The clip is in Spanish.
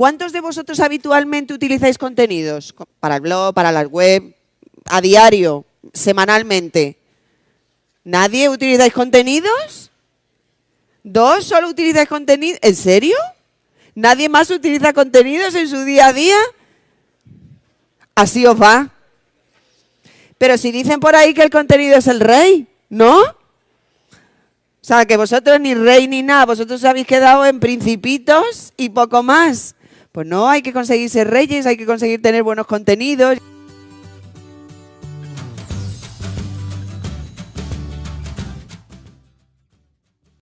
¿Cuántos de vosotros habitualmente utilizáis contenidos? Para el blog, para la web, a diario, semanalmente. ¿Nadie utilizáis contenidos? ¿Dos solo utilizáis contenido? ¿En serio? ¿Nadie más utiliza contenidos en su día a día? Así os va. Pero si dicen por ahí que el contenido es el rey, ¿no? O sea, que vosotros ni rey ni nada, vosotros os habéis quedado en principitos y poco más. Pues no, hay que conseguir ser reyes, hay que conseguir tener buenos contenidos.